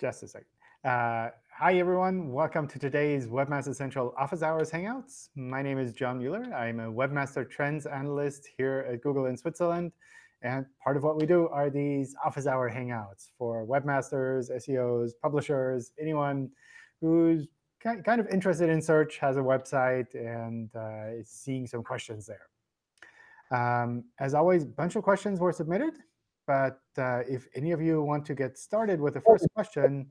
Just a second. Uh, hi, everyone. Welcome to today's Webmaster Central Office Hours Hangouts. My name is John Mueller. I'm a Webmaster Trends Analyst here at Google in Switzerland. And part of what we do are these Office Hour Hangouts for webmasters, SEOs, publishers, anyone who's kind of interested in search, has a website, and uh, is seeing some questions there. Um, as always, a bunch of questions were submitted. But uh, if any of you want to get started with the first question,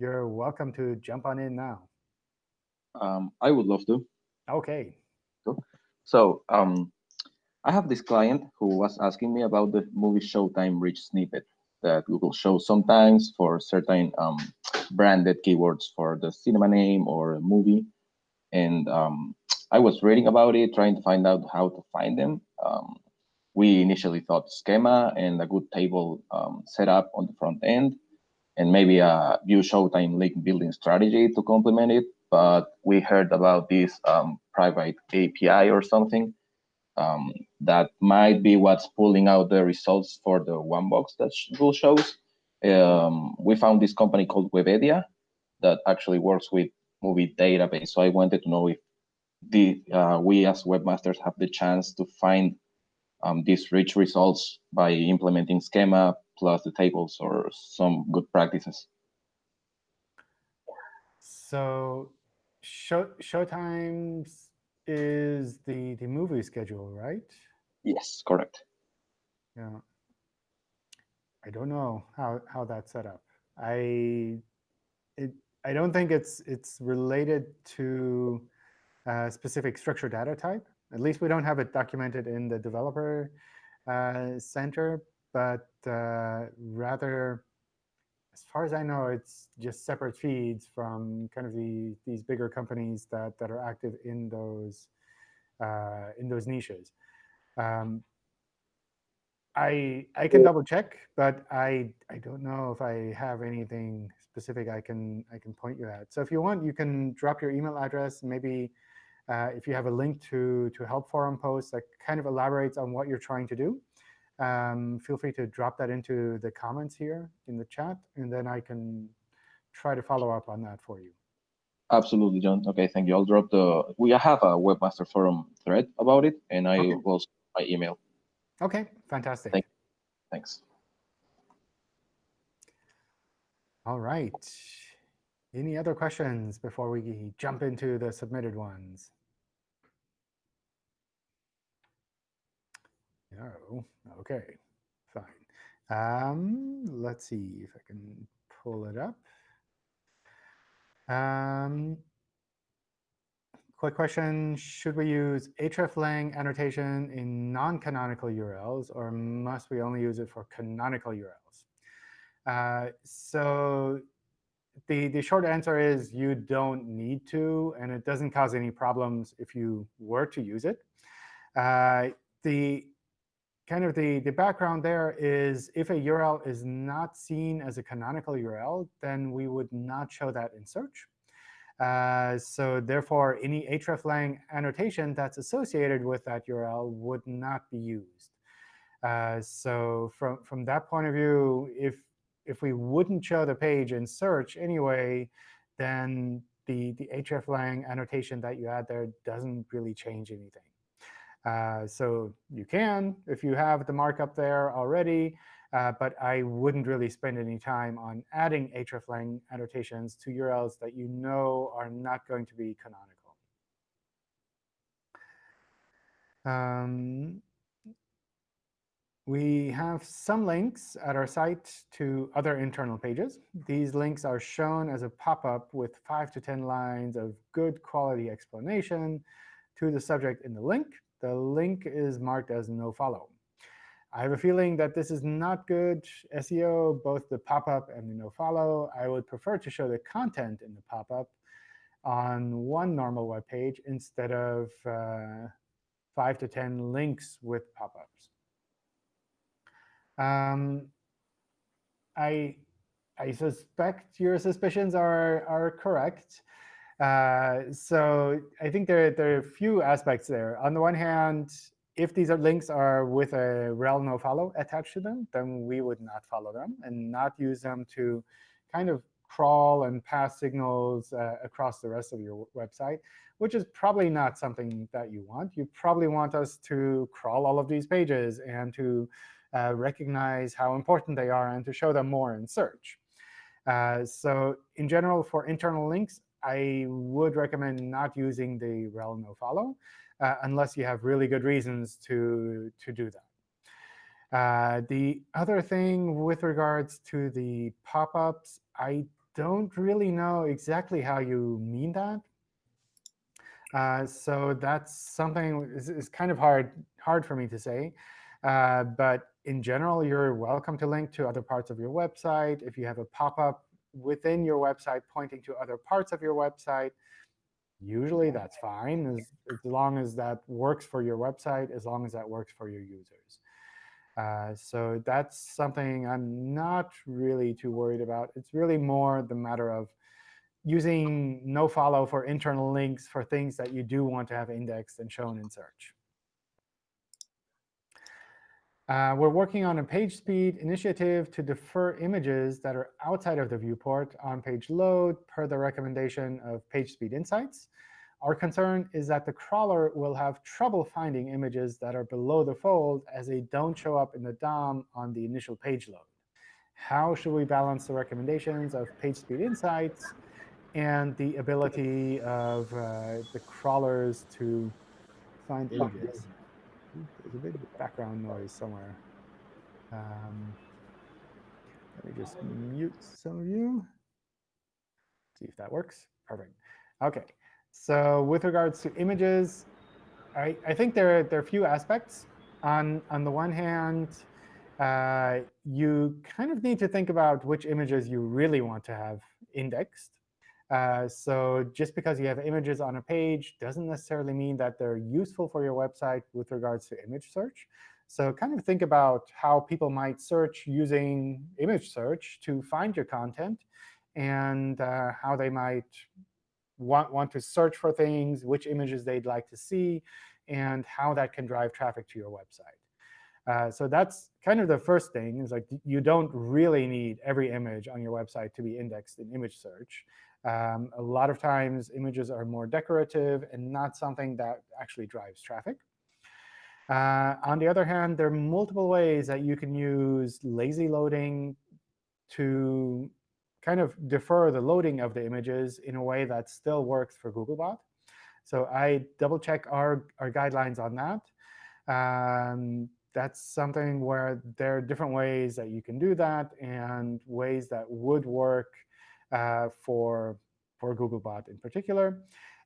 you're welcome to jump on in now. Um, I would love to. OK. So um, I have this client who was asking me about the movie Showtime rich snippet that Google shows sometimes for certain um, branded keywords for the cinema name or a movie. And um, I was reading about it, trying to find out how to find them. Um, we initially thought schema and a good table um, setup on the front end, and maybe a view showtime link building strategy to complement it. But we heard about this um, private API or something um, that might be what's pulling out the results for the one box that Google shows. Um, we found this company called Webedia that actually works with movie database. So I wanted to know if the uh, we as webmasters have the chance to find um, these rich results by implementing schema plus the tables or some good practices. So show, Showtimes is the, the movie schedule, right? Yes, correct. Yeah. I don't know how, how that's set up. I it I don't think it's it's related to a specific structured data type. At least we don't have it documented in the developer uh, center, but uh, rather, as far as I know, it's just separate feeds from kind of the these bigger companies that that are active in those uh, in those niches. Um, I I can double check, but I I don't know if I have anything specific I can I can point you at. So if you want, you can drop your email address. Maybe uh, if you have a link to, to help forum posts that kind of elaborates on what you're trying to do, um, feel free to drop that into the comments here in the chat, and then I can try to follow up on that for you. Absolutely, John. OK, thank you. I'll drop the – we have a Webmaster Forum thread about it, and I okay. will my email. OK, fantastic. Thank Thanks. All right. Any other questions before we jump into the submitted ones? No. OK, fine. Um, let's see if I can pull it up. Um, quick question, should we use hreflang annotation in non-canonical URLs, or must we only use it for canonical URLs? Uh, so the, the short answer is you don't need to, and it doesn't cause any problems if you were to use it. Uh, the kind of the, the background there is if a URL is not seen as a canonical URL, then we would not show that in search. Uh, so therefore, any hreflang annotation that's associated with that URL would not be used. Uh, so from, from that point of view, if, if we wouldn't show the page in search anyway, then the, the hreflang annotation that you add there doesn't really change anything. Uh, so you can if you have the markup there already. Uh, but I wouldn't really spend any time on adding hreflang annotations to URLs that you know are not going to be canonical. Um, we have some links at our site to other internal pages. These links are shown as a pop-up with 5 to 10 lines of good quality explanation to the subject in the link the link is marked as no follow. I have a feeling that this is not good SEO, both the pop-up and the no follow. I would prefer to show the content in the pop-up on one normal web page instead of uh, 5 to 10 links with pop-ups. Um, I, I suspect your suspicions are, are correct. Uh, so I think there, there are a few aspects there. On the one hand, if these are links are with a rel nofollow attached to them, then we would not follow them and not use them to kind of crawl and pass signals uh, across the rest of your website, which is probably not something that you want. You probably want us to crawl all of these pages and to uh, recognize how important they are and to show them more in search. Uh, so in general, for internal links, I would recommend not using the rel nofollow uh, unless you have really good reasons to, to do that. Uh, the other thing with regards to the pop-ups, I don't really know exactly how you mean that. Uh, so that's something is, is kind of hard hard for me to say. Uh, but in general, you're welcome to link to other parts of your website. If you have a pop-up within your website pointing to other parts of your website, usually that's fine, as, as long as that works for your website, as long as that works for your users. Uh, so that's something I'm not really too worried about. It's really more the matter of using nofollow for internal links for things that you do want to have indexed and shown in search. Uh, we're working on a page speed initiative to defer images that are outside of the viewport on page load per the recommendation of PageSpeed Insights. Our concern is that the crawler will have trouble finding images that are below the fold as they don't show up in the DOM on the initial page load. How should we balance the recommendations of PageSpeed Insights and the ability of uh, the crawlers to find images? There's a big background noise somewhere. Um, let me just mute some of you. See if that works. Perfect. OK. So with regards to images, I, I think there, there are a few aspects. On, on the one hand, uh, you kind of need to think about which images you really want to have indexed. Uh, so just because you have images on a page doesn't necessarily mean that they're useful for your website with regards to image search. So kind of think about how people might search using image search to find your content and uh, how they might want, want to search for things, which images they'd like to see, and how that can drive traffic to your website. Uh, so that's kind of the first thing, is like you don't really need every image on your website to be indexed in image search. Um, a lot of times, images are more decorative and not something that actually drives traffic. Uh, on the other hand, there are multiple ways that you can use lazy loading to kind of defer the loading of the images in a way that still works for Googlebot. So I double check our, our guidelines on that. Um, that's something where there are different ways that you can do that and ways that would work for, for Googlebot in particular.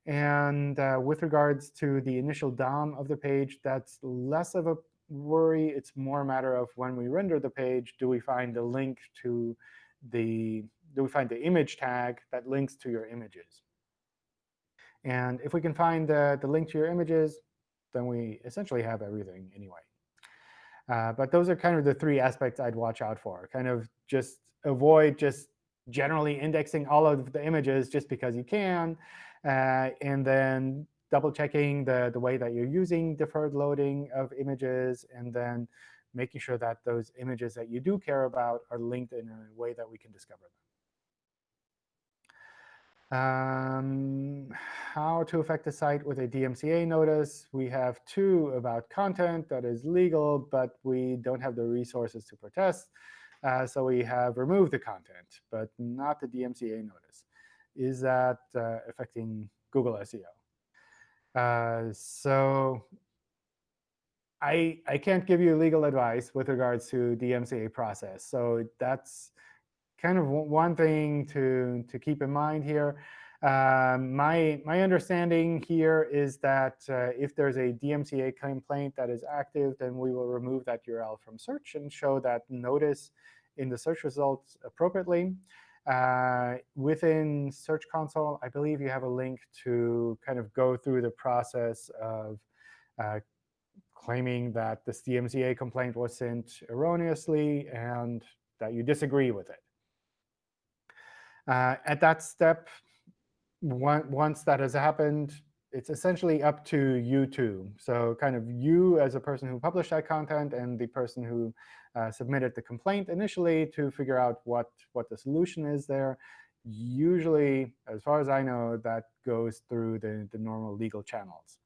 And uh, with regards to the initial DOM of the page, that's less of a worry. It's more a matter of when we render the page, do we find a link to the do we find the image tag that links to your images? And if we can find the, the link to your images, then we essentially have everything anyway. Uh, but those are kind of the three aspects I'd watch out for. Kind of just avoid just generally indexing all of the images just because you can, uh, and then double checking the, the way that you're using deferred loading of images, and then making sure that those images that you do care about are linked in a way that we can discover them. Um, how to affect the site with a DMCA notice. We have two about content that is legal, but we don't have the resources to protest. Uh, so we have removed the content, but not the DMCA notice. Is that uh, affecting Google SEO? Uh, so I, I can't give you legal advice with regards to DMCA process. So that's kind of one thing to, to keep in mind here. Um, my, my understanding here is that uh, if there's a DMCA complaint that is active, then we will remove that URL from search and show that notice in the search results appropriately. Uh, within Search Console, I believe you have a link to kind of go through the process of uh, claiming that this DMCA complaint was sent erroneously and that you disagree with it. Uh, at that step, once that has happened, it's essentially up to you two. So kind of you as a person who published that content and the person who uh, submitted the complaint initially to figure out what, what the solution is there. Usually, as far as I know, that goes through the, the normal legal channels.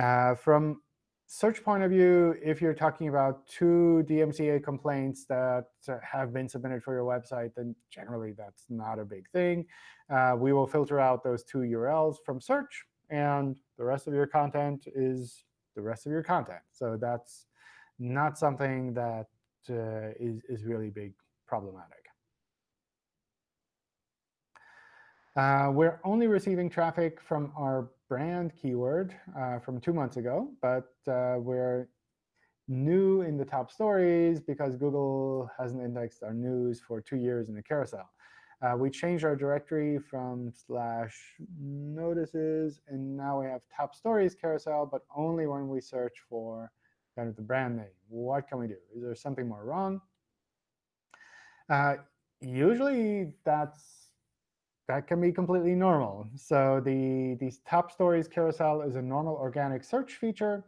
Uh, from search point of view, if you're talking about two DMCA complaints that have been submitted for your website, then generally that's not a big thing. Uh, we will filter out those two URLs from search, and the rest of your content is the rest of your content. So that's not something that uh, is is really big problematic. Uh, we're only receiving traffic from our brand keyword uh, from two months ago, but uh, we're new in the top stories because Google hasn't indexed our news for two years in the carousel. Uh, we changed our directory from slash notices, and now we have top stories carousel, but only when we search for kind of the brand name. What can we do? Is there something more wrong? Uh, usually, that's that can be completely normal. So the these top stories carousel is a normal organic search feature.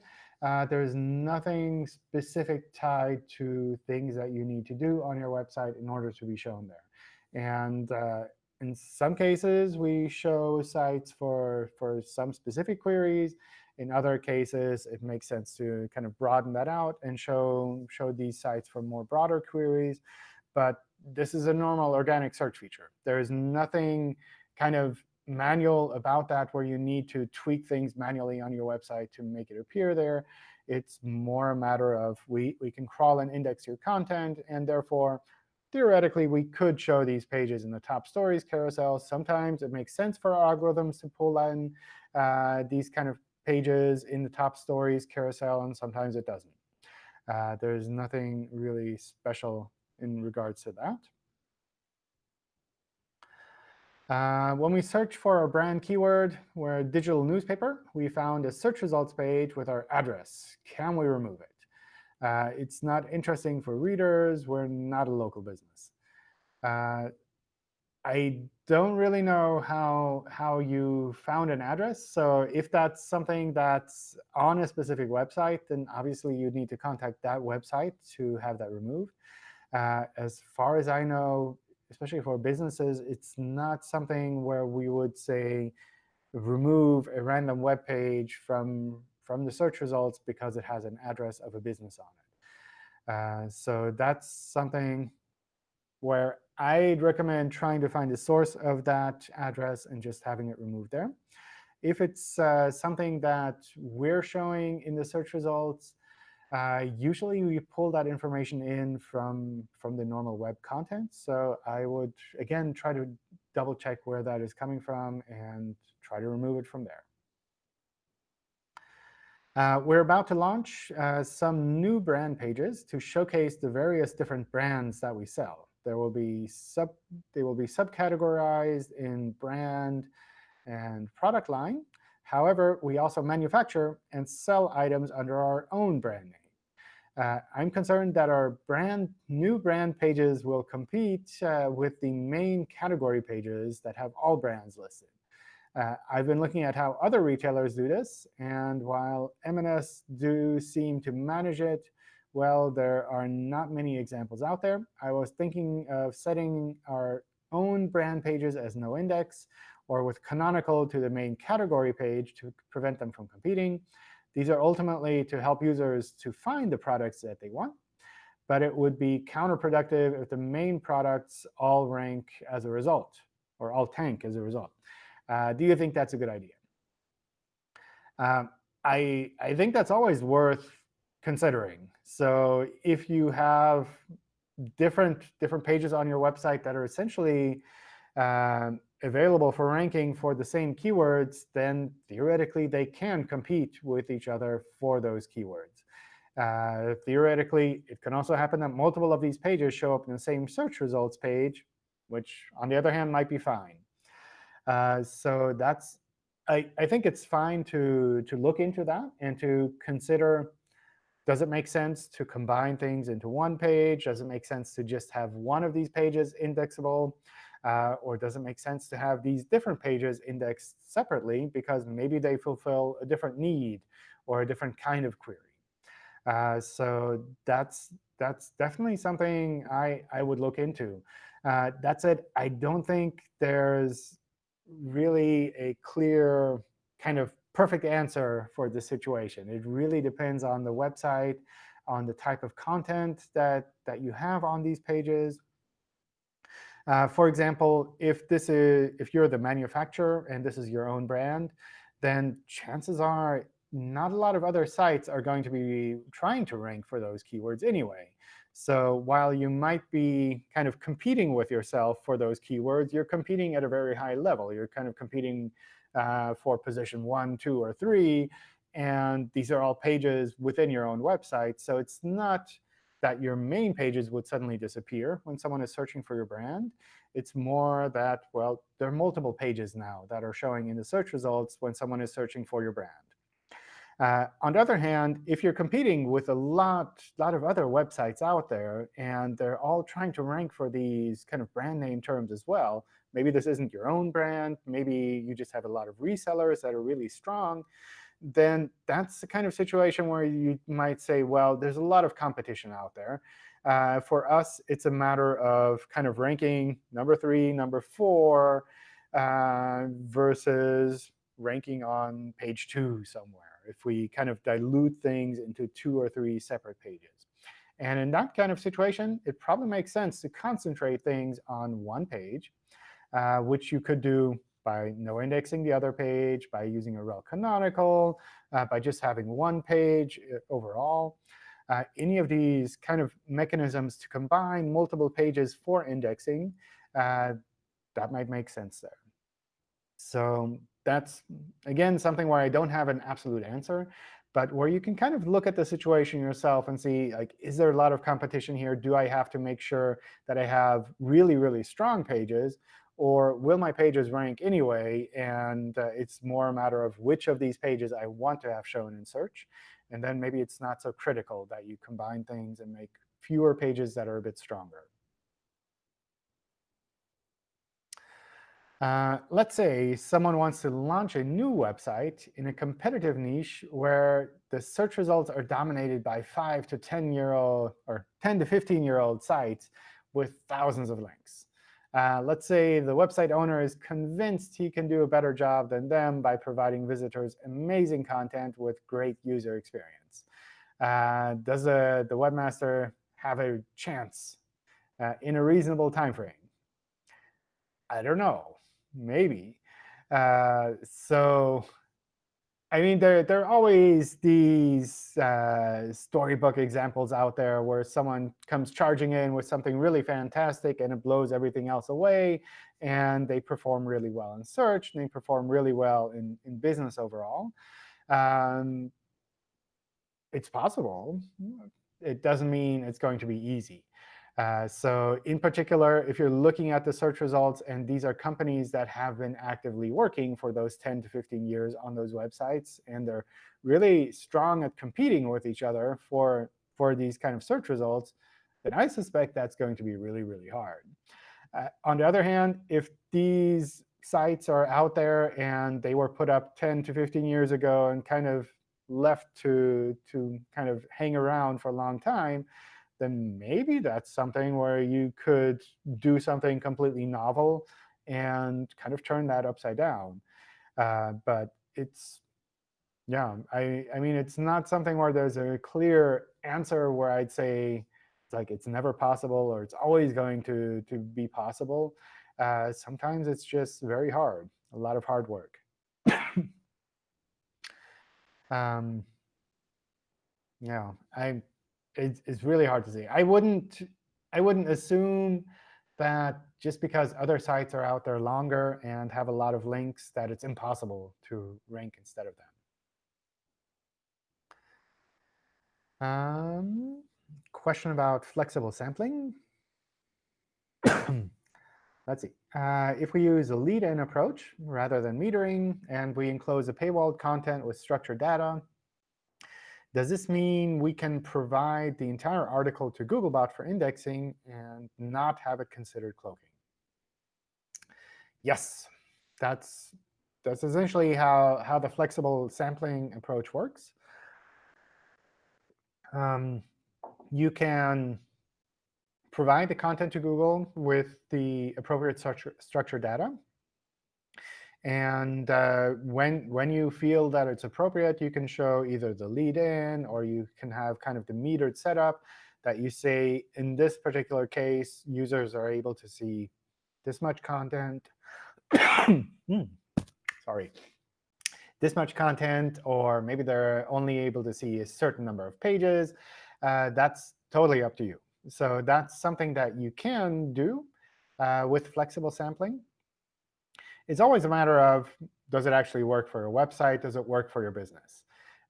Uh, there's nothing specific tied to things that you need to do on your website in order to be shown there. And uh, in some cases, we show sites for, for some specific queries. In other cases, it makes sense to kind of broaden that out and show, show these sites for more broader queries. But this is a normal organic search feature. There is nothing kind of manual about that where you need to tweak things manually on your website to make it appear there. It's more a matter of we, we can crawl and index your content, and therefore, theoretically, we could show these pages in the top stories carousel. Sometimes it makes sense for our algorithms to pull in uh, these kind of pages in the top stories carousel, and sometimes it doesn't. Uh, there's nothing really special in regards to that. Uh, when we search for our brand keyword, we're a digital newspaper, we found a search results page with our address. Can we remove it? Uh, it's not interesting for readers. We're not a local business. Uh, I don't really know how, how you found an address. So if that's something that's on a specific website, then obviously you need to contact that website to have that removed. Uh, as far as I know, especially for businesses, it's not something where we would say remove a random web page from, from the search results because it has an address of a business on it. Uh, so that's something where I'd recommend trying to find the source of that address and just having it removed there. If it's uh, something that we're showing in the search results, uh, usually we pull that information in from, from the normal web content. So I would, again, try to double check where that is coming from and try to remove it from there. Uh, we're about to launch uh, some new brand pages to showcase the various different brands that we sell. There will be sub, they will be subcategorized in brand and product line. However, we also manufacture and sell items under our own brand name. Uh, I'm concerned that our brand new brand pages will compete uh, with the main category pages that have all brands listed. Uh, I've been looking at how other retailers do this, and while M&S do seem to manage it, well, there are not many examples out there. I was thinking of setting our own brand pages as no index, or with canonical to the main category page to prevent them from competing. These are ultimately to help users to find the products that they want. But it would be counterproductive if the main products all rank as a result, or all tank as a result. Uh, do you think that's a good idea? Um, I, I think that's always worth considering. So if you have different, different pages on your website that are essentially um, available for ranking for the same keywords, then theoretically they can compete with each other for those keywords. Uh, theoretically, it can also happen that multiple of these pages show up in the same search results page, which, on the other hand, might be fine. Uh, so that's I, I think it's fine to, to look into that and to consider, does it make sense to combine things into one page? Does it make sense to just have one of these pages indexable? Uh, or does it make sense to have these different pages indexed separately because maybe they fulfill a different need or a different kind of query? Uh, so that's that's definitely something I, I would look into. Uh, that said, I don't think there's really a clear kind of perfect answer for this situation. It really depends on the website, on the type of content that, that you have on these pages. Uh, for example, if this is if you're the manufacturer and this is your own brand, then chances are not a lot of other sites are going to be trying to rank for those keywords anyway. So while you might be kind of competing with yourself for those keywords, you're competing at a very high level. You're kind of competing uh, for position one, two, or three. And these are all pages within your own website. So it's not that your main pages would suddenly disappear when someone is searching for your brand. It's more that, well, there are multiple pages now that are showing in the search results when someone is searching for your brand. Uh, on the other hand, if you're competing with a lot, lot of other websites out there, and they're all trying to rank for these kind of brand name terms as well, maybe this isn't your own brand, maybe you just have a lot of resellers that are really strong, then that's the kind of situation where you might say, well, there's a lot of competition out there. Uh, for us, it's a matter of kind of ranking number three, number four, uh, versus ranking on page two somewhere, if we kind of dilute things into two or three separate pages. And in that kind of situation, it probably makes sense to concentrate things on one page, uh, which you could do by no indexing the other page, by using a rel canonical, uh, by just having one page uh, overall. Uh, any of these kind of mechanisms to combine multiple pages for indexing, uh, that might make sense there. So that's, again, something where I don't have an absolute answer, but where you can kind of look at the situation yourself and see, like, is there a lot of competition here? Do I have to make sure that I have really, really strong pages? Or will my pages rank anyway? And uh, it's more a matter of which of these pages I want to have shown in search. And then maybe it's not so critical that you combine things and make fewer pages that are a bit stronger. Uh, let's say someone wants to launch a new website in a competitive niche where the search results are dominated by 5 to 10 year old or 10 to 15 year old sites with thousands of links. Uh, let's say the website owner is convinced he can do a better job than them by providing visitors amazing content with great user experience. Uh, does the, the webmaster have a chance uh, in a reasonable time frame? I don't know. Maybe. Uh, so I mean, there, there are always these uh, storybook examples out there where someone comes charging in with something really fantastic and it blows everything else away. And they perform really well in search, and they perform really well in, in business overall. Um, it's possible. It doesn't mean it's going to be easy. Uh, so in particular, if you're looking at the search results, and these are companies that have been actively working for those 10 to 15 years on those websites, and they're really strong at competing with each other for, for these kind of search results, then I suspect that's going to be really, really hard. Uh, on the other hand, if these sites are out there and they were put up 10 to 15 years ago and kind of left to, to kind of hang around for a long time, then maybe that's something where you could do something completely novel and kind of turn that upside down. Uh, but it's, yeah, I, I mean, it's not something where there's a clear answer where I'd say it's like it's never possible or it's always going to, to be possible. Uh, sometimes it's just very hard, a lot of hard work. um, yeah, I it's, it's really hard to say. I wouldn't I wouldn't assume that just because other sites are out there longer and have a lot of links that it's impossible to rank instead of them. Um, question about flexible sampling. Let's see. Uh, if we use a lead-in approach rather than metering, and we enclose a paywalled content with structured data, does this mean we can provide the entire article to Googlebot for indexing and not have it considered cloaking? Yes, that's, that's essentially how, how the flexible sampling approach works. Um, you can provide the content to Google with the appropriate structure, structure data. And uh, when, when you feel that it's appropriate, you can show either the lead in, or you can have kind of the metered setup that you say, in this particular case, users are able to see this much content. mm, sorry. This much content, or maybe they're only able to see a certain number of pages. Uh, that's totally up to you. So that's something that you can do uh, with flexible sampling. It's always a matter of, does it actually work for your website? Does it work for your business?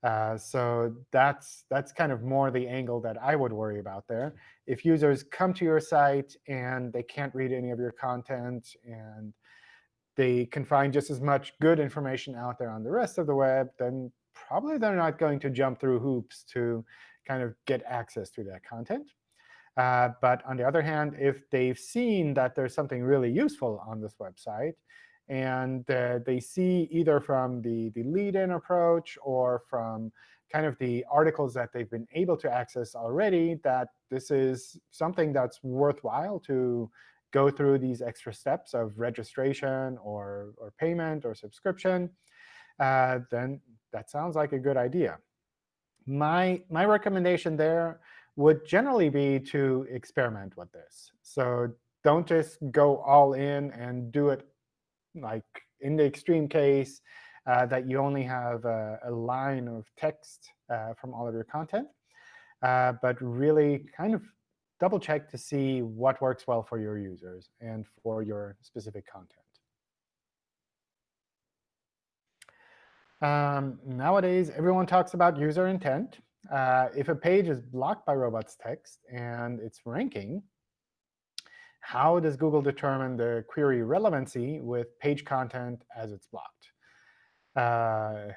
Uh, so that's, that's kind of more the angle that I would worry about there. If users come to your site and they can't read any of your content, and they can find just as much good information out there on the rest of the web, then probably they're not going to jump through hoops to kind of get access to that content. Uh, but on the other hand, if they've seen that there's something really useful on this website, and uh, they see either from the, the lead-in approach or from kind of the articles that they've been able to access already that this is something that's worthwhile to go through these extra steps of registration or, or payment or subscription, uh, then that sounds like a good idea. My, my recommendation there would generally be to experiment with this. So don't just go all in and do it like in the extreme case uh, that you only have a, a line of text uh, from all of your content, uh, but really kind of double check to see what works well for your users and for your specific content. Um, nowadays, everyone talks about user intent. Uh, if a page is blocked by robots text and it's ranking, how does Google determine the query relevancy with page content as it's blocked? Uh,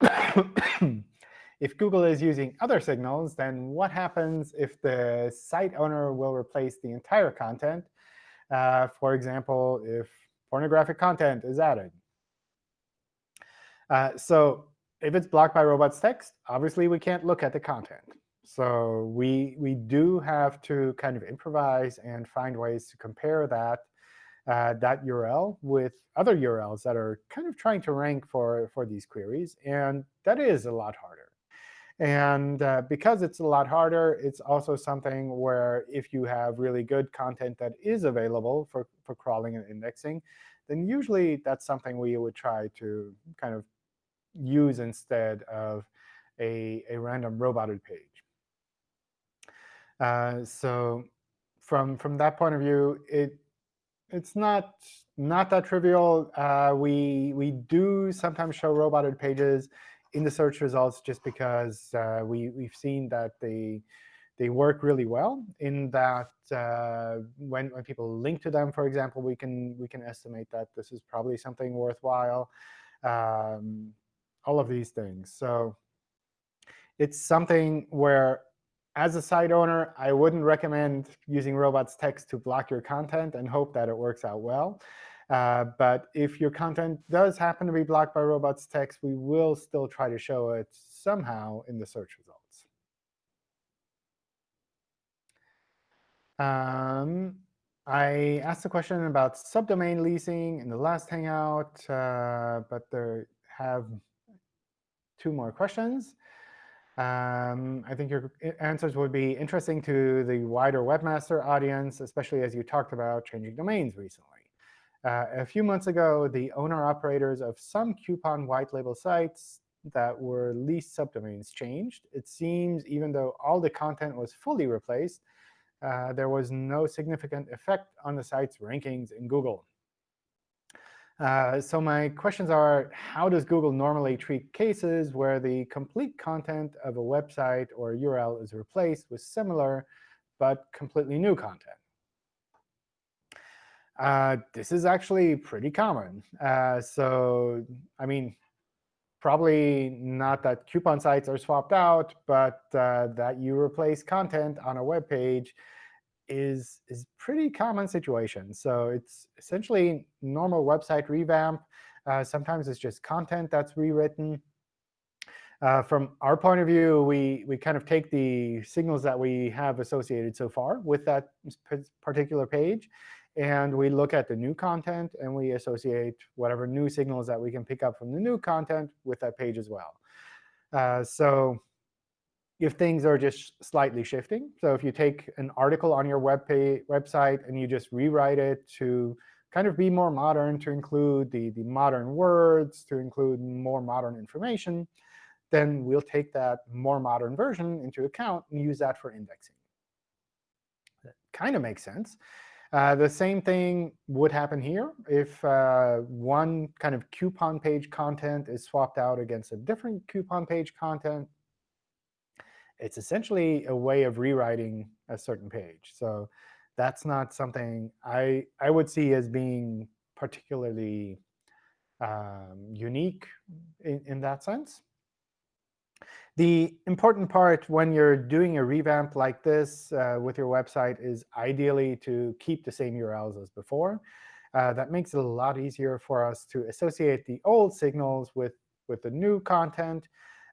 if Google is using other signals, then what happens if the site owner will replace the entire content? Uh, for example, if pornographic content is added. Uh, so if it's blocked by robots text, obviously we can't look at the content. So we, we do have to kind of improvise and find ways to compare that, uh, that URL with other URLs that are kind of trying to rank for, for these queries. And that is a lot harder. And uh, because it's a lot harder, it's also something where if you have really good content that is available for, for crawling and indexing, then usually that's something we would try to kind of use instead of a, a random roboted page. Uh, so from, from that point of view, it, it's not, not that trivial. Uh, we, we do sometimes show roboted pages in the search results just because uh, we, we've seen that they, they work really well in that uh, when, when people link to them, for example, we can, we can estimate that this is probably something worthwhile. Um, all of these things. So it's something where, as a site owner, I wouldn't recommend using robots text to block your content and hope that it works out well. Uh, but if your content does happen to be blocked by robots text, we will still try to show it somehow in the search results. Um, I asked a question about subdomain leasing in the last Hangout, uh, but there have two more questions. Um, I think your answers would be interesting to the wider webmaster audience, especially as you talked about changing domains recently. Uh, a few months ago, the owner-operators of some coupon white label sites that were leased subdomains changed. It seems even though all the content was fully replaced, uh, there was no significant effect on the site's rankings in Google. Uh, so my questions are, how does Google normally treat cases where the complete content of a website or URL is replaced with similar but completely new content? Uh, this is actually pretty common. Uh, so I mean, probably not that coupon sites are swapped out, but uh, that you replace content on a web page is is pretty common situation. So it's essentially normal website revamp. Uh, sometimes it's just content that's rewritten. Uh, from our point of view, we, we kind of take the signals that we have associated so far with that particular page, and we look at the new content, and we associate whatever new signals that we can pick up from the new content with that page as well. Uh, so if things are just slightly shifting, so if you take an article on your web page, website and you just rewrite it to kind of be more modern, to include the, the modern words, to include more modern information, then we'll take that more modern version into account and use that for indexing. That kind of makes sense. Uh, the same thing would happen here if uh, one kind of coupon page content is swapped out against a different coupon page content. It's essentially a way of rewriting a certain page. So that's not something I, I would see as being particularly um, unique in, in that sense. The important part when you're doing a revamp like this uh, with your website is ideally to keep the same URLs as before. Uh, that makes it a lot easier for us to associate the old signals with, with the new content.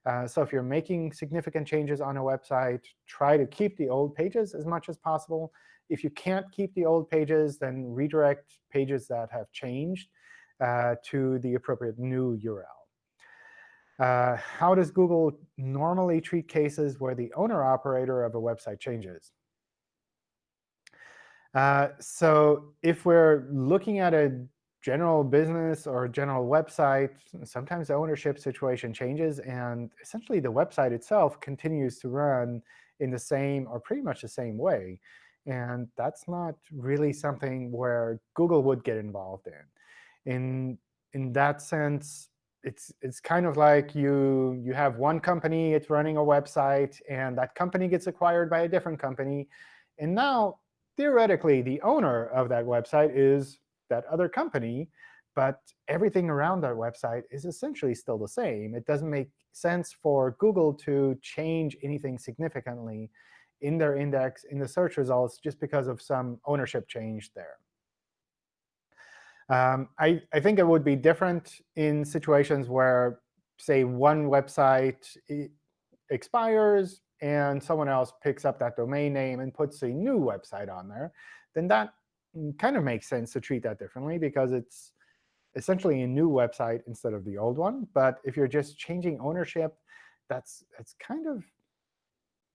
Uh, so if you're making significant changes on a website, try to keep the old pages as much as possible. If you can't keep the old pages, then redirect pages that have changed uh, to the appropriate new URL. Uh, how does Google normally treat cases where the owner-operator of a website changes? Uh, so if we're looking at a general business or general website, sometimes the ownership situation changes, and essentially the website itself continues to run in the same or pretty much the same way. And that's not really something where Google would get involved in. In, in that sense, it's it's kind of like you you have one company, it's running a website, and that company gets acquired by a different company. And now, theoretically, the owner of that website is that other company, but everything around that website is essentially still the same. It doesn't make sense for Google to change anything significantly in their index, in the search results, just because of some ownership change there. Um, I, I think it would be different in situations where, say, one website expires and someone else picks up that domain name and puts a new website on there, then that kind of makes sense to treat that differently because it's essentially a new website instead of the old one. But if you're just changing ownership, that's it's kind of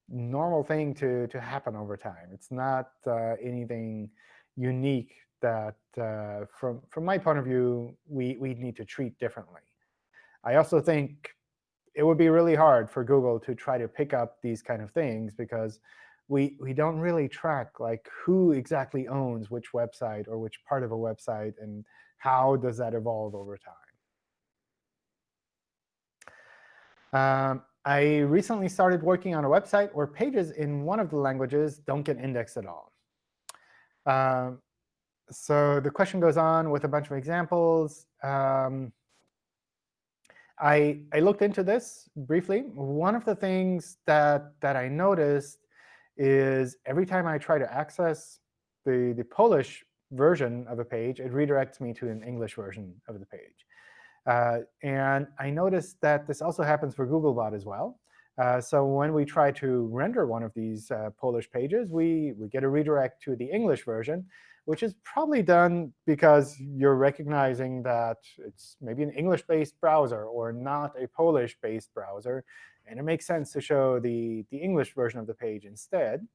normal thing to, to happen over time. It's not uh, anything unique that, uh, from, from my point of view, we, we need to treat differently. I also think it would be really hard for Google to try to pick up these kind of things because we, we don't really track like who exactly owns which website or which part of a website and how does that evolve over time. Um, I recently started working on a website where pages in one of the languages don't get indexed at all. Um, so the question goes on with a bunch of examples. Um, I, I looked into this briefly. One of the things that, that I noticed is every time I try to access the, the Polish version of a page, it redirects me to an English version of the page. Uh, and I noticed that this also happens for Googlebot as well. Uh, so when we try to render one of these uh, Polish pages, we, we get a redirect to the English version which is probably done because you're recognizing that it's maybe an English-based browser or not a Polish-based browser. And it makes sense to show the, the English version of the page instead.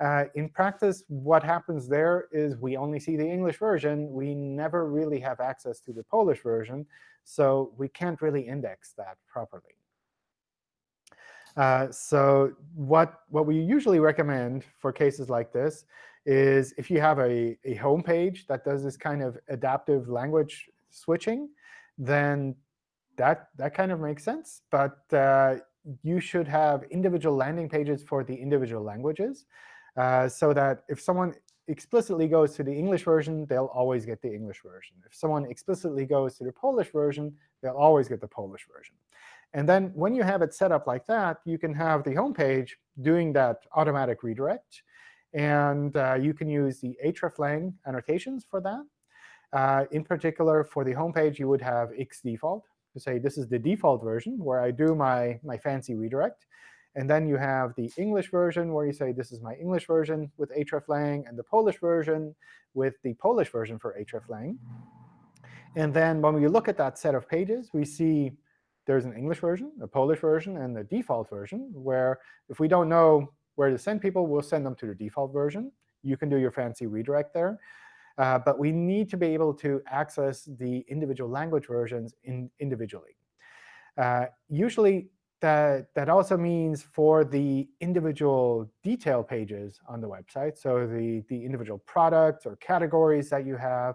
Uh, in practice, what happens there is we only see the English version. We never really have access to the Polish version. So we can't really index that properly. Uh, so what, what we usually recommend for cases like this is if you have a, a home page that does this kind of adaptive language switching, then that, that kind of makes sense. But uh, you should have individual landing pages for the individual languages uh, so that if someone explicitly goes to the English version, they'll always get the English version. If someone explicitly goes to the Polish version, they'll always get the Polish version. And then when you have it set up like that, you can have the home page doing that automatic redirect. And uh, you can use the hreflang annotations for that. Uh, in particular, for the home page, you would have xdefault to say this is the default version where I do my, my fancy redirect. And then you have the English version where you say this is my English version with hreflang, and the Polish version with the Polish version for hreflang. And then when we look at that set of pages, we see there's an English version, a Polish version, and the default version, where if we don't know where to send people, we'll send them to the default version. You can do your fancy redirect there. Uh, but we need to be able to access the individual language versions in individually. Uh, usually, that, that also means for the individual detail pages on the website, so the, the individual products or categories that you have,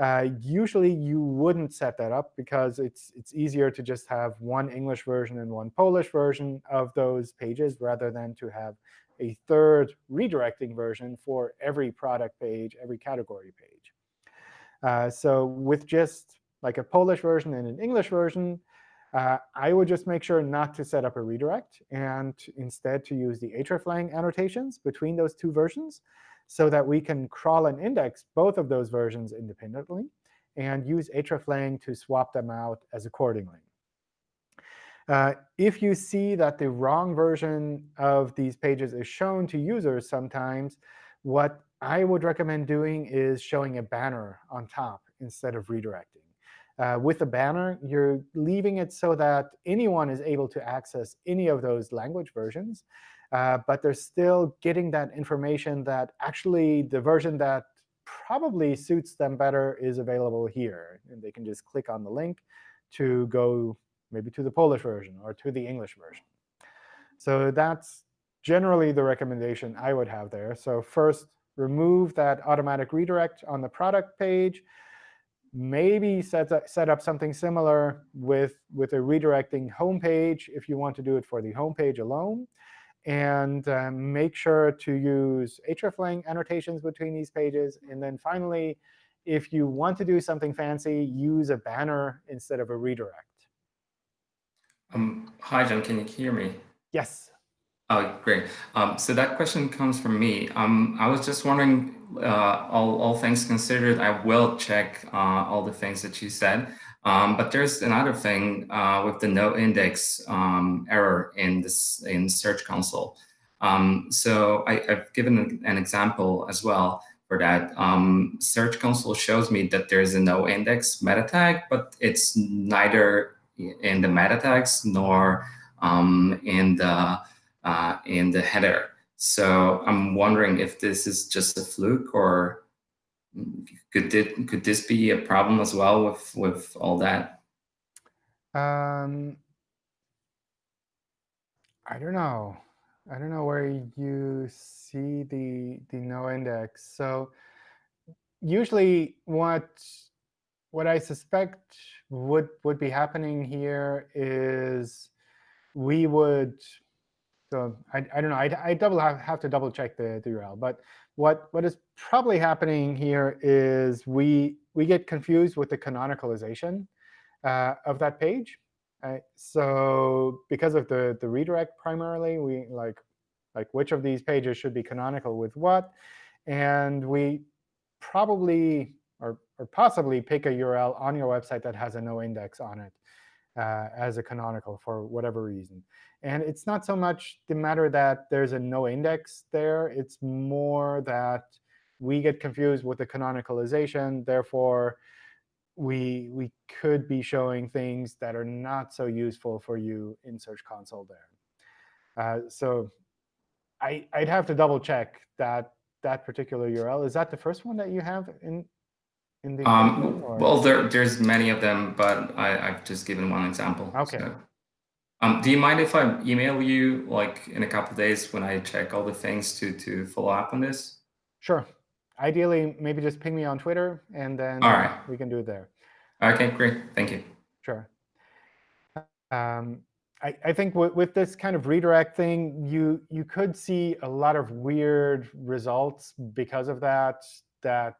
uh, usually you wouldn't set that up because it's, it's easier to just have one English version and one Polish version of those pages rather than to have a third redirecting version for every product page, every category page. Uh, so with just like a Polish version and an English version, uh, I would just make sure not to set up a redirect and instead to use the hreflang annotations between those two versions so that we can crawl and index both of those versions independently and use hreflang to swap them out as accordingly. Uh, if you see that the wrong version of these pages is shown to users sometimes, what I would recommend doing is showing a banner on top instead of redirecting. Uh, with a banner, you're leaving it so that anyone is able to access any of those language versions. Uh, but they're still getting that information that actually the version that probably suits them better is available here. And they can just click on the link to go maybe to the Polish version or to the English version. So that's generally the recommendation I would have there. So first, remove that automatic redirect on the product page maybe set up, set up something similar with, with a redirecting home page if you want to do it for the home page alone. And um, make sure to use hreflang annotations between these pages. And then finally, if you want to do something fancy, use a banner instead of a redirect. Um, hi, John. Can you hear me? Yes. Oh, great. Um, so that question comes from me. Um, I was just wondering, uh, all, all things considered, I will check uh, all the things that you said. Um, but there's another thing uh, with the no index um, error in this in Search Console. Um, so I, have given an example as well for that. Um, Search Console shows me that there's a no index meta tag, but it's neither in the meta tags nor in the uh, in the header. So I'm wondering if this is just a fluke or could it, could this be a problem as well with with all that? Um, I don't know. I don't know where you see the the no index. So usually what what I suspect would would be happening here is we would so I, I don't know. I, I double have, have to double check the, the URL. But what, what is probably happening here is we, we get confused with the canonicalization uh, of that page. Right? So because of the, the redirect primarily, we like, like which of these pages should be canonical with what. And we probably or, possibly pick a URL on your website that has a no index on it uh, as a canonical for whatever reason. And it's not so much the matter that there's a no index there. It's more that we get confused with the canonicalization. Therefore, we, we could be showing things that are not so useful for you in Search Console there. Uh, so I, I'd have to double check that that particular URL. Is that the first one that you have in in the um, well there there's many of them but I, i've just given one example okay. So. um, do you mind if i email you like in a couple days when i check all the things to to follow up on this? Sure. Ideally maybe just ping me on twitter and then all right. we can do it there. Okay great. Thank you. Sure. Um, I, I think with this kind of redirect thing, you you could see a lot of weird results because of that. That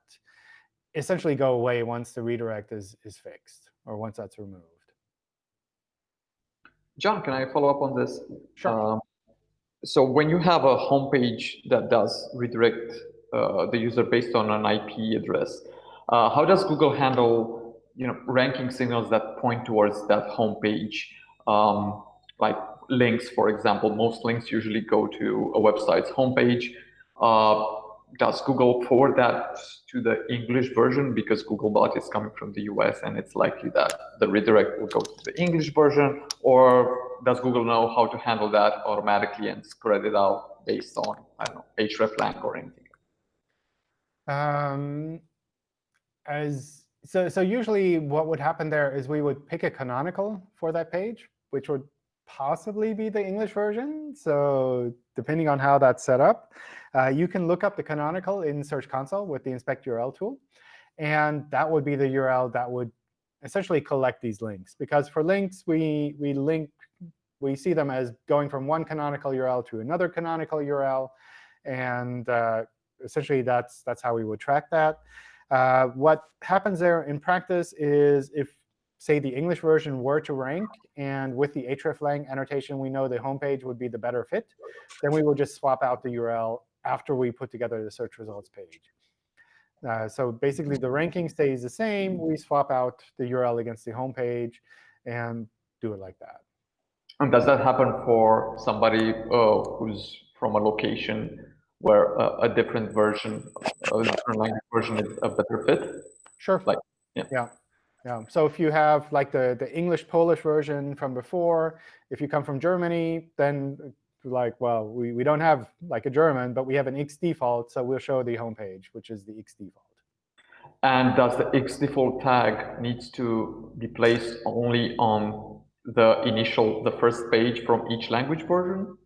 essentially go away once the redirect is, is fixed or once that's removed. John, can I follow up on this? Sure. Um, so when you have a homepage that does redirect uh, the user based on an IP address, uh, how does Google handle you know ranking signals that point towards that homepage, um, like links, for example. Most links usually go to a website's homepage. Uh, does Google forward that to the English version because Googlebot is coming from the US and it's likely that the redirect will go to the English version, or does Google know how to handle that automatically and spread it out based on I don't know hreflang or anything? Um, as so, so usually what would happen there is we would pick a canonical for that page, which would possibly be the English version. So depending on how that's set up, uh, you can look up the canonical in Search Console with the inspect URL tool. And that would be the URL that would essentially collect these links. Because for links, we, we link, we see them as going from one canonical URL to another canonical URL. And uh, essentially, that's, that's how we would track that. Uh, what happens there in practice is if, say, the English version were to rank, and with the hreflang annotation, we know the homepage would be the better fit, then we will just swap out the URL after we put together the search results page. Uh, so basically, the ranking stays the same. We swap out the URL against the homepage and do it like that. And does that happen for somebody uh, who's from a location where a, a different version, a different language version is a better fit? Sure. Like, yeah. yeah. Yeah. So if you have like the, the English Polish version from before, if you come from Germany, then like, well, we, we don't have like a German, but we have an X default, so we'll show the homepage, which is the X default. And does the X default tag needs to be placed only on the initial, the first page from each language version?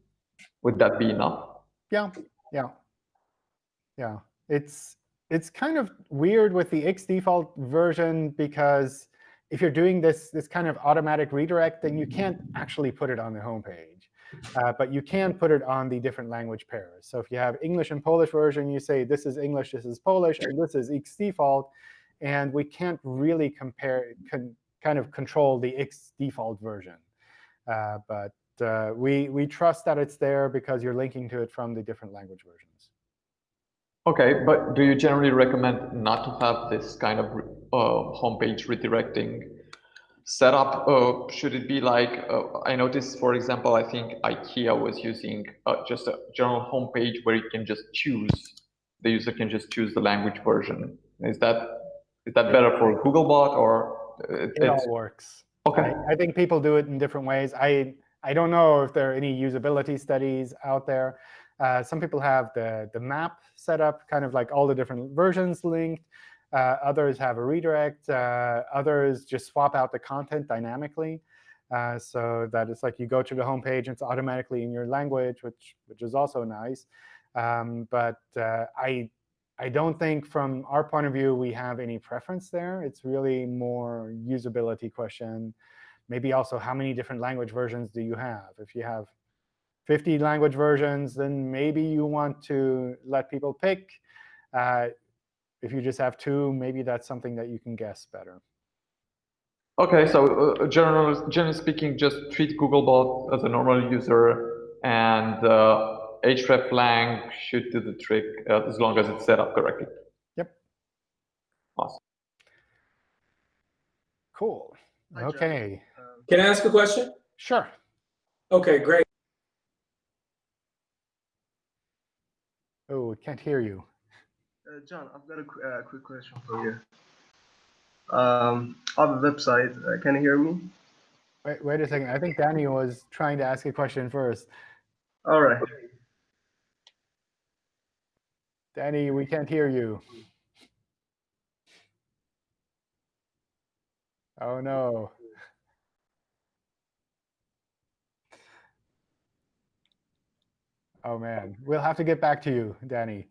Would that be enough? Yeah, yeah, yeah. It's it's kind of weird with the X default version because if you're doing this this kind of automatic redirect, then you can't actually put it on the homepage. Uh, but you can put it on the different language pairs. So if you have English and Polish version, you say this is English, this is Polish, and this is X default. And we can't really compare, kind of control the X default version. Uh, but uh, we, we trust that it's there because you're linking to it from the different language versions. OK, but do you generally recommend not to have this kind of uh, homepage redirecting setup? Uh, should it be like, uh, I noticed, for example, I think IKEA was using uh, just a general homepage where you can just choose, the user can just choose the language version. Is that is that better for Googlebot or? It, it all works. OK. I, I think people do it in different ways. I I don't know if there are any usability studies out there. Uh, some people have the, the map set up, kind of like all the different versions linked. Uh, others have a redirect. Uh, others just swap out the content dynamically. Uh, so that it's like you go to the home page, it's automatically in your language, which which is also nice. Um, but uh, I I don't think from our point of view we have any preference there. It's really more usability question. Maybe also how many different language versions do you have? If you have 50 language versions, then maybe you want to let people pick. Uh, if you just have two, maybe that's something that you can guess better. OK, so uh, generally, generally speaking, just treat Googlebot as a normal user, and uh, hreflang should do the trick uh, as long as it's set up correctly. Yep. Awesome. Cool. OK. Can I ask a question? Sure. OK, great. Can't hear you. Uh, John, I've got a qu uh, quick question for you. Um, on the website, uh, can you hear me? Wait, wait a second. I think Danny was trying to ask a question first. All right. Danny, we can't hear you. Oh, no. Oh, man. We'll have to get back to you, Danny.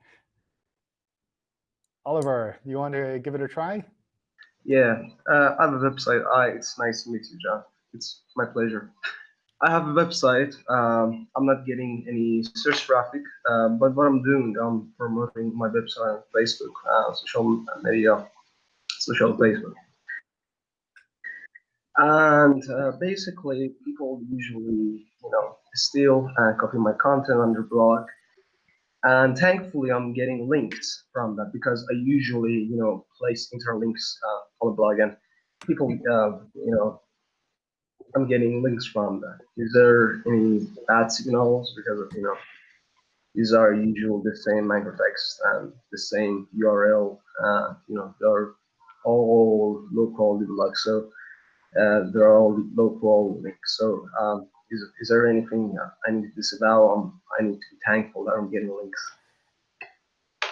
Oliver, you want to give it a try? Yeah, uh, I have a website. Hi, it's nice to meet you, John. It's my pleasure. I have a website. Um, I'm not getting any search traffic, uh, but what I'm doing, I'm promoting my website on Facebook, uh, social media, social Facebook. And uh, basically, people usually, you know, steal and copy my content on their blog and thankfully, I'm getting links from that because I usually, you know, place interlinks uh, on the blog. And people, uh, you know, I'm getting links from that. Is there any bad signals because of, you know, these are usually the same anchor text and the same URL. Uh, you know, they're all quality blogs. So uh, they're all quality links. So um, is, is there anything I need to disavow? Um, I need to be thankful that I'm getting links.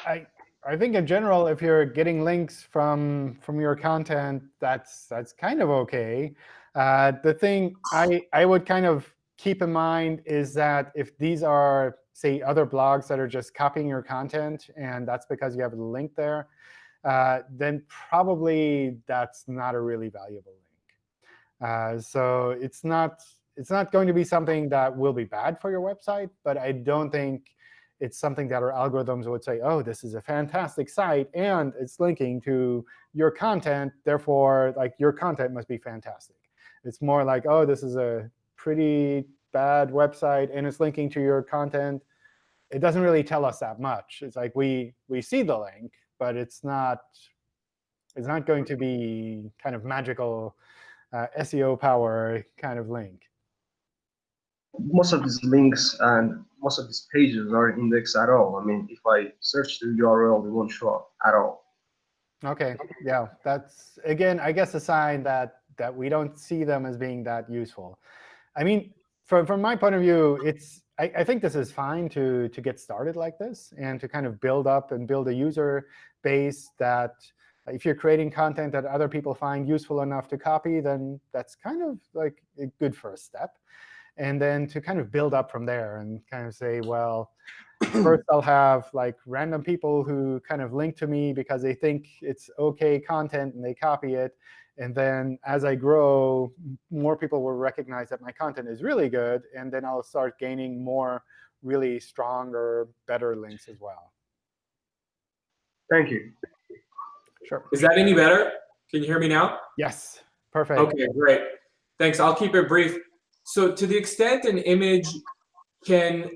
I I think in general, if you're getting links from from your content, that's that's kind of OK. Uh, the thing I I would kind of keep in mind is that if these are, say, other blogs that are just copying your content, and that's because you have a link there, uh, then probably that's not a really valuable link. Uh, so it's not it's not going to be something that will be bad for your website, but I don't think it's something that our algorithms would say, oh, this is a fantastic site, and it's linking to your content. Therefore, like your content must be fantastic. It's more like, oh, this is a pretty bad website, and it's linking to your content. It doesn't really tell us that much. It's like we we see the link, but it's not it's not going to be kind of magical uh, SEO power kind of link. Most of these links and most of these pages are indexed at all. I mean, if I search the URL, they won't show up at all. OK, yeah, that's again, I guess, a sign that that we don't see them as being that useful. I mean, from, from my point of view, it's I, I, think this is fine to, to get started like this and to kind of build up and build a user base that if you're creating content that other people find useful enough to copy, then that's kind of like a good first step. And then to kind of build up from there and kind of say, well, first I'll have like random people who kind of link to me because they think it's OK content and they copy it. And then as I grow, more people will recognize that my content is really good. And then I'll start gaining more really strong or better links as well. Thank you. Sure. Is that any better? Can you hear me now? Yes. Perfect. OK, great. Thanks. I'll keep it brief. So to the extent an image can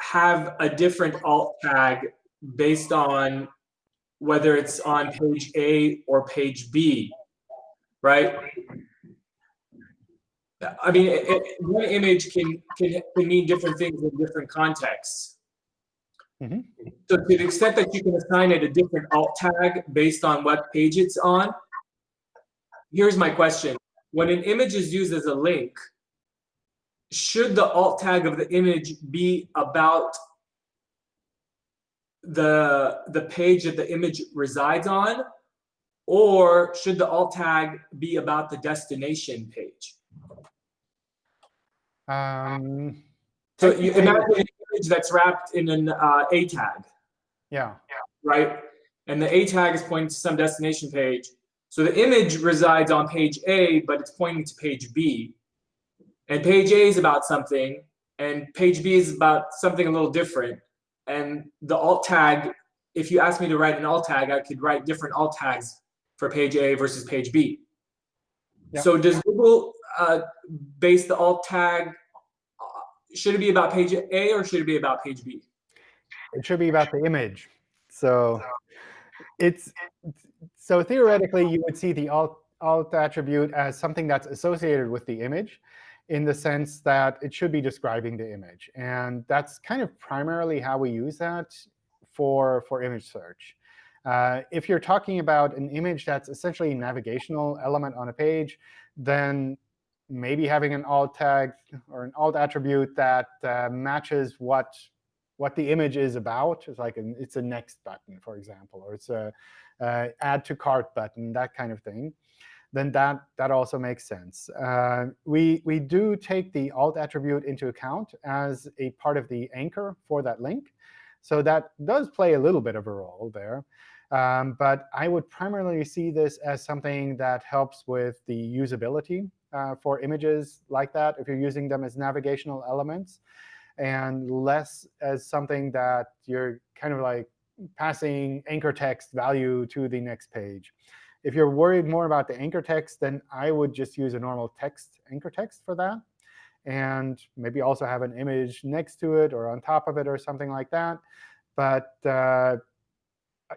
have a different alt tag based on whether it's on page A or page B, right? I mean, it, it, one image can, can, can mean different things in different contexts. Mm -hmm. So to the extent that you can assign it a different alt tag based on what page it's on, here's my question. When an image is used as a link, should the alt tag of the image be about the, the page that the image resides on, or should the alt tag be about the destination page? Um, so you imagine an image that's wrapped in an uh, A tag. Yeah. Right? And the A tag is pointing to some destination page. So the image resides on page A, but it's pointing to page B. And page A is about something, and page B is about something a little different. And the alt tag, if you ask me to write an alt tag, I could write different alt tags for page A versus page B. Yeah. So does Google uh, base the alt tag, uh, should it be about page A or should it be about page B? It should be about the image. So it's so theoretically, you would see the alt, alt attribute as something that's associated with the image in the sense that it should be describing the image. And that's kind of primarily how we use that for, for image search. Uh, if you're talking about an image that's essentially a navigational element on a page, then maybe having an alt tag or an alt attribute that uh, matches what what the image is about. It's like an, it's a next button, for example, or it's a uh, add to cart button, that kind of thing. Then that that also makes sense. Uh, we we do take the alt attribute into account as a part of the anchor for that link. So that does play a little bit of a role there. Um, but I would primarily see this as something that helps with the usability uh, for images like that, if you're using them as navigational elements, and less as something that you're kind of like passing anchor text value to the next page. If you're worried more about the anchor text, then I would just use a normal text anchor text for that and maybe also have an image next to it or on top of it or something like that. But uh,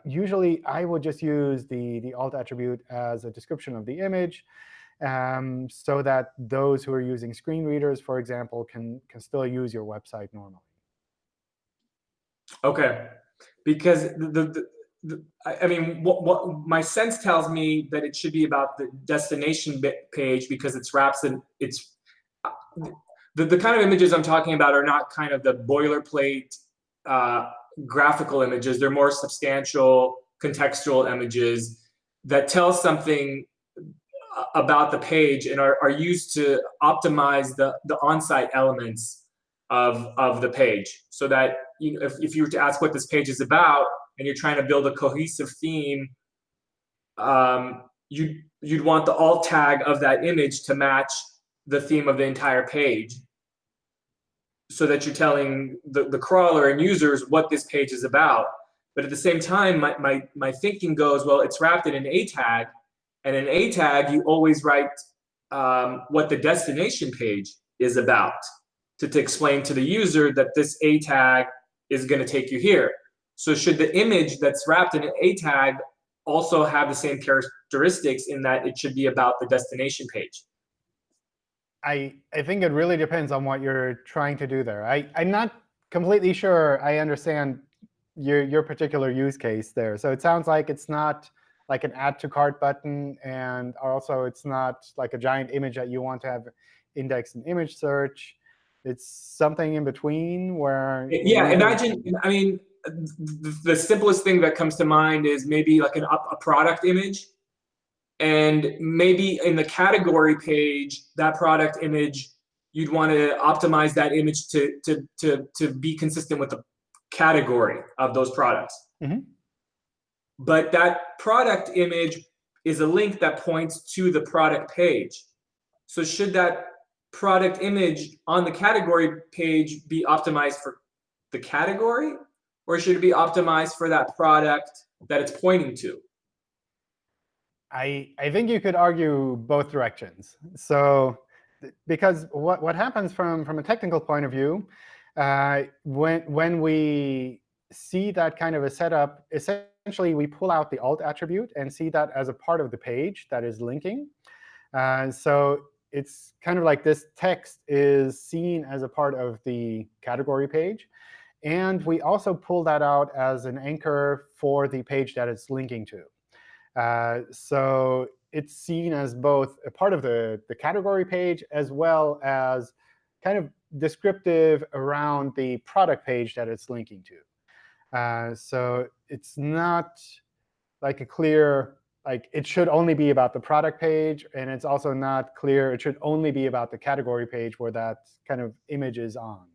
usually I would just use the, the alt attribute as a description of the image um, so that those who are using screen readers, for example, can, can still use your website normally. Okay, because the, the I mean, what, what my sense tells me that it should be about the destination page because it's wraps and it's the, the kind of images I'm talking about are not kind of the boilerplate uh, graphical images. They're more substantial, contextual images that tell something about the page and are, are used to optimize the, the on-site elements of, of the page so that you know, if, if you were to ask what this page is about and you're trying to build a cohesive theme, um, you, you'd want the alt tag of that image to match the theme of the entire page so that you're telling the, the crawler and users what this page is about. But at the same time, my, my, my thinking goes, well, it's wrapped in an A tag. And in A tag, you always write um, what the destination page is about to, to explain to the user that this A tag is going to take you here. So should the image that's wrapped in an A tag also have the same characteristics in that it should be about the destination page? I, I think it really depends on what you're trying to do there. I, I'm not completely sure I understand your, your particular use case there. So it sounds like it's not like an add to cart button, and also it's not like a giant image that you want to have indexed in image search. It's something in between where yeah. Imagine, I mean, the, simplest thing that comes to mind is maybe like an, a product image and maybe in the category page, that product image, you'd want to optimize that image to, to, to, to be consistent with the category of those products. Mm -hmm. But that product image is a link that points to the product page. So should that product image on the category page be optimized for the category? Or should it be optimized for that product that it's pointing to? I, I think you could argue both directions. So because what, what happens from, from a technical point of view, uh, when, when we see that kind of a setup, essentially we pull out the alt attribute and see that as a part of the page that is linking. Uh, so it's kind of like this text is seen as a part of the category page. And we also pull that out as an anchor for the page that it's linking to. Uh, so it's seen as both a part of the, the category page as well as kind of descriptive around the product page that it's linking to. Uh, so it's not like a clear, like it should only be about the product page. And it's also not clear it should only be about the category page where that kind of image is on.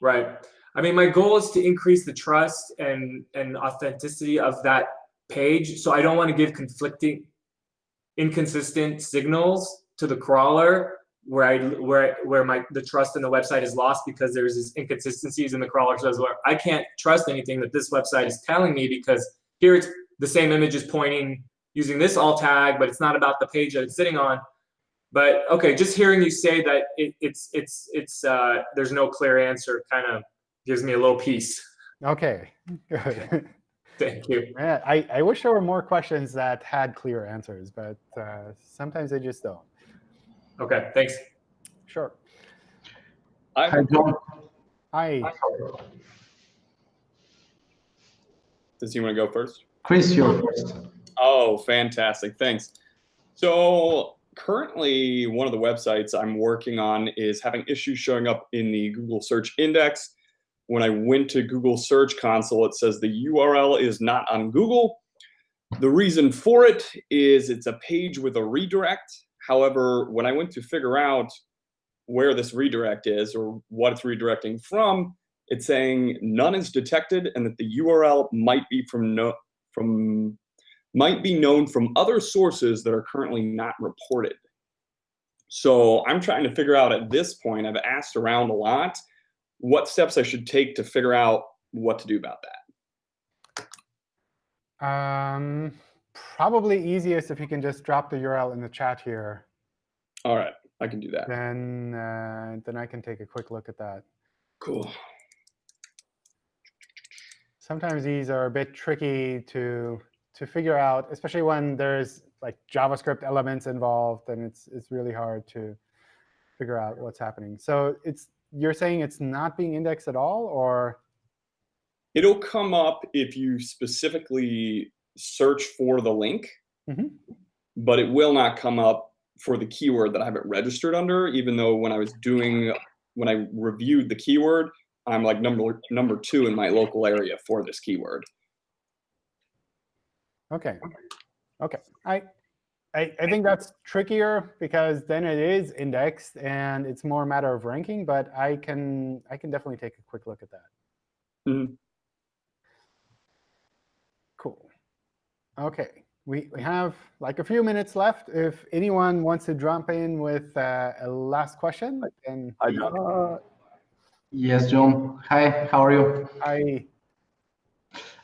Right. I mean, my goal is to increase the trust and, and authenticity of that page. So I don't want to give conflicting, inconsistent signals to the crawler where I where where my the trust in the website is lost because there's these inconsistencies in the crawler says I can't trust anything that this website is telling me because here it's the same image is pointing using this alt tag, but it's not about the page that it's sitting on. But OK, just hearing you say that it, it's it's it's uh, there's no clear answer kind of gives me a little peace. OK, good. Thank you. Yeah, I, I wish there were more questions that had clear answers, but uh, sometimes they just don't. OK, thanks. Sure. Hi, John. Hi. Does he want to go first? Chris, you're first. Oh, fantastic. Thanks. So currently, one of the websites I'm working on is having issues showing up in the Google search index when I went to Google Search Console, it says the URL is not on Google. The reason for it is it's a page with a redirect. However, when I went to figure out where this redirect is or what it's redirecting from, it's saying none is detected and that the URL might be from no, from might be known from other sources that are currently not reported. So I'm trying to figure out at this point, I've asked around a lot, what steps I should take to figure out what to do about that? Um, probably easiest if you can just drop the URL in the chat here. All right, I can do that. Then, uh, then I can take a quick look at that. Cool. sometimes these are a bit tricky to to figure out, especially when there's like JavaScript elements involved, and it's it's really hard to figure out what's happening. So it's you're saying it's not being indexed at all, or It'll come up if you specifically search for the link, Mhm. but it will not come up for the keyword that I have it registered under, even though when I was doing, when I reviewed the keyword, I'm like number number two in my local area for this keyword. OK. OK. I, I, I think that's trickier because then it is indexed and it's more a matter of ranking. But I can I can definitely take a quick look at that. Mhm. Cool. OK. We, we have like a few minutes left. If anyone wants to jump in with uh, a last question, then Hi, John. Uh, Yes, John. Hi, how are you? I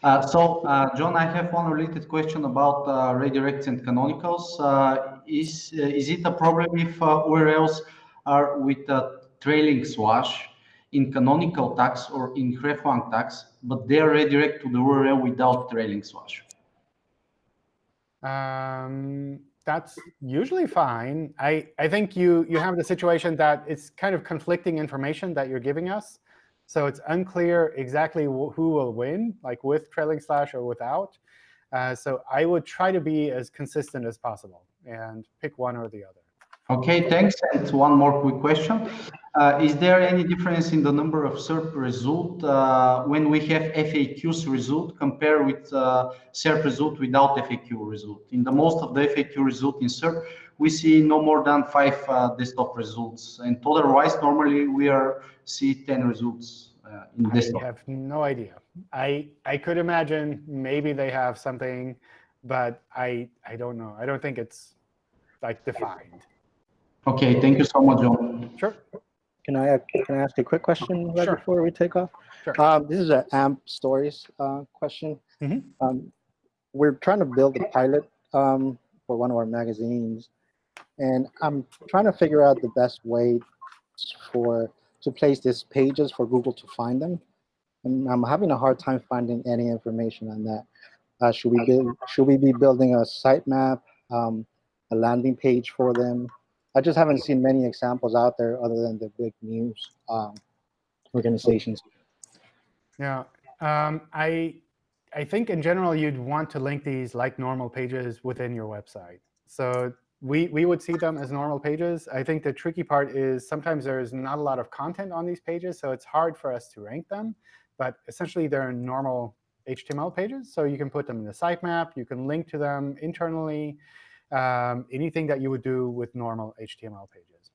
Uh, so, uh, John, I have one related question about uh, redirects and canonicals. Uh, is uh, is it a problem if URLs are with a trailing slash in canonical tags or in hreflang tags, but they are redirect to the URL without trailing slash? Um, that's usually fine. I, I think you, you have the situation that it's kind of conflicting information that you're giving us. So it's unclear exactly wh who will win, like with trailing slash or without. Uh, so I would try to be as consistent as possible and pick one or the other. Okay, thanks. And one more quick question. Uh, is there any difference in the number of SERP result uh, when we have FAQs result compared with uh, SERP result without FAQ result? In the most of the FAQ result in SERP, we see no more than five uh, desktop results. And otherwise, normally we are see 10 results uh, in I desktop. have no idea. I, I could imagine maybe they have something, but I, I don't know. I don't think it's like defined. Okay, thank you so much, John. Sure. Can I, can I ask a quick question right Sure. before we take off? Sure. Um, this is an AMP stories uh, question. Mhm. Um, we're trying to build a pilot um, for one of our magazines, and I'm trying to figure out the best way for to place these pages for Google to find them. And I'm having a hard time finding any information on that. Uh, should we build? Should we be building a sitemap, um, a landing page for them? I just haven't seen many examples out there other than the big news um, organizations. Yeah, um, I I think in general you'd want to link these like normal pages within your website. So we we would see them as normal pages. I think the tricky part is sometimes there's not a lot of content on these pages, so it's hard for us to rank them. But essentially, they're normal HTML pages, so you can put them in the sitemap. You can link to them internally. Um, anything that you would do with normal HTML pages.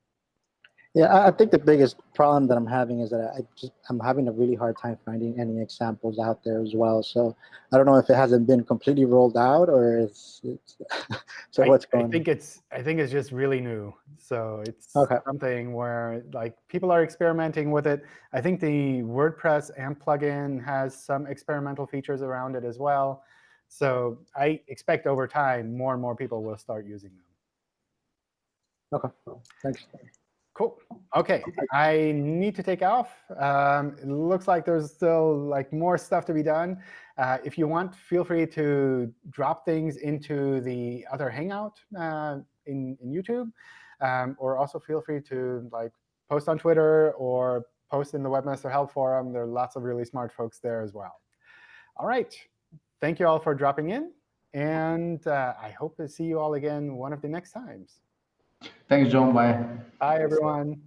Yeah, I, I think the biggest problem that I'm having is that I just I'm having a really hard time finding any examples out there as well. So I don't know if it hasn't been completely rolled out or it's, it's so I- what's I going on? think it's I think it's just really new. So it's Okay. something where like people are experimenting with it. I think the WordPress AMP plugin has some experimental features around it as well. So I expect over time more and more people will start using them. Okay, thanks. Cool. OK, I need to take off. Um, it looks like there's still like more stuff to be done. Uh, if you want, feel free to drop things into the other Hangout uh, in, in YouTube, um, or also feel free to like post on Twitter or post in the Webmaster Help Forum. There are lots of really smart folks there as well. All right. Thank you all for dropping in. And uh, I hope to see you all again one of the next times. Thanks, John. Bye. Bye, everyone.